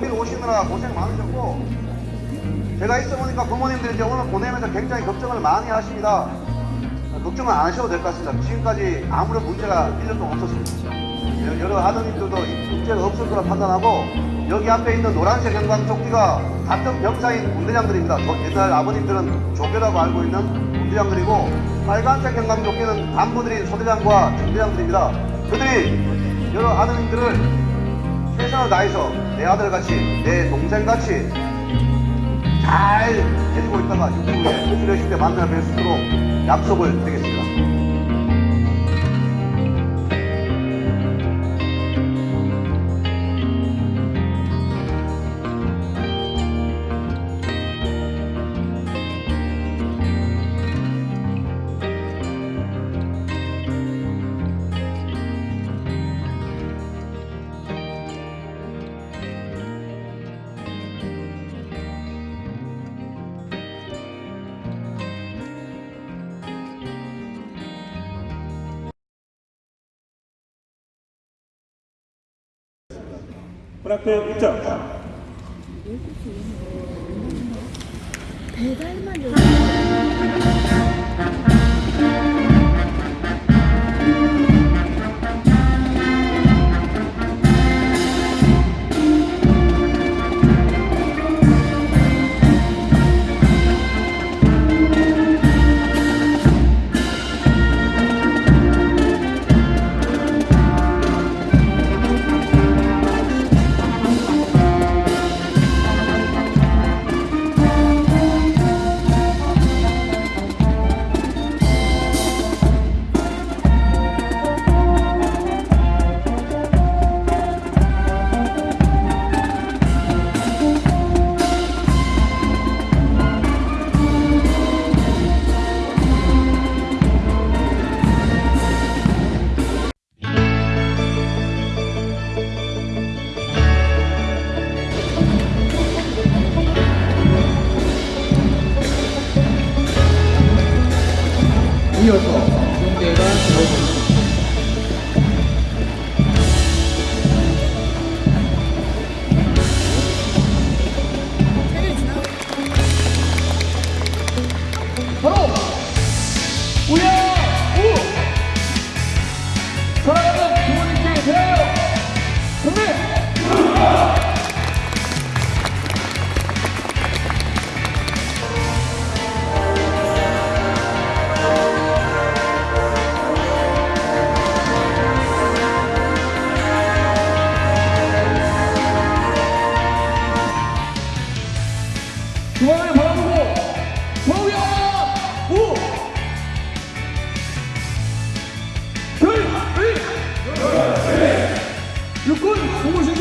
먼길 오시느라 고생 많으셨고 제가 있어 보니까 부모님들이 이제 오늘 보내면서 굉장히 걱정을 많이 하십니다. 아, 걱정은 안 하셔도 될 것 같습니다. 지금까지 아무런 문제가 1년 동안 없었습니다. 여- 여러 아드님들도 이 문제가 없을 거라 판단하고 여기 앞에 있는 노란색 형광 조끼가 같은 병사인 군대장들입니다. 저- 옛날 아버님들은 조교라고 알고 있는 군대장들이고 빨간색 형광 조끼는 간부들인 소대장과 중대장들입니다. 그들이 여러 아드님들을 최선을 다해서 내 아들같이 내 동생같이 잘 해주고 있다가 유튜브에 수료식 때 만나 뵐수 있도록 약속을 드리겠습니다. 문학회 입장. 배달만 이어서 육군 공무신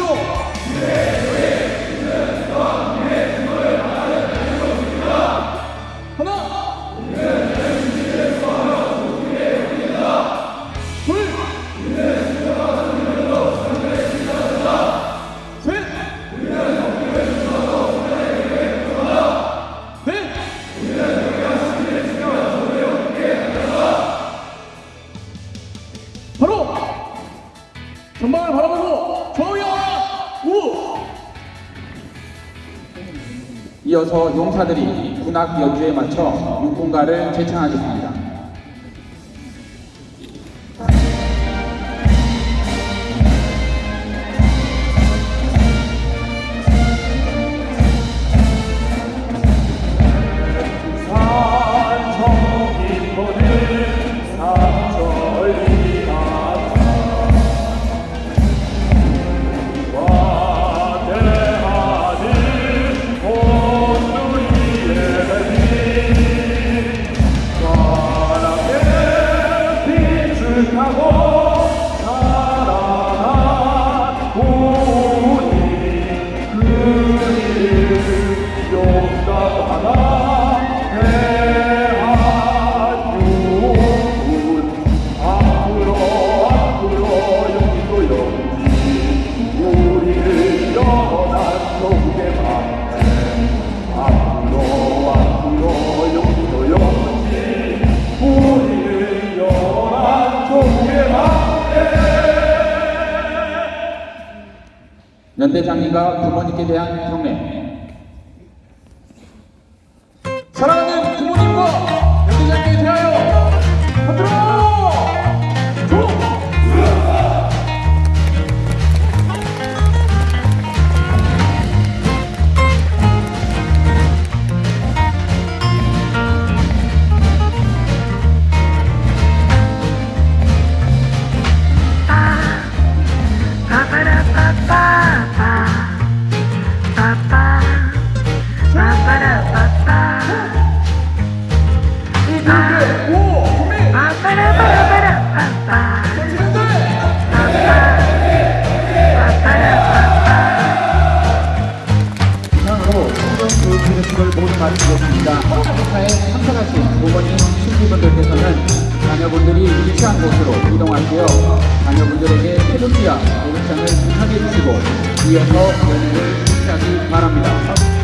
이어서 용사들이 군악 연주에 맞춰 육군가를 제창하겠습니다. 연회장님과 부모님께 대한 경례. 행사에 참석하신 부모님, 친구분들께서는 자녀분들이 위치한 곳으로 이동하시어 자녀분들에게 태극기와 모국장을 하게 해주시고 이어서 연회를 시작하기 바랍니다.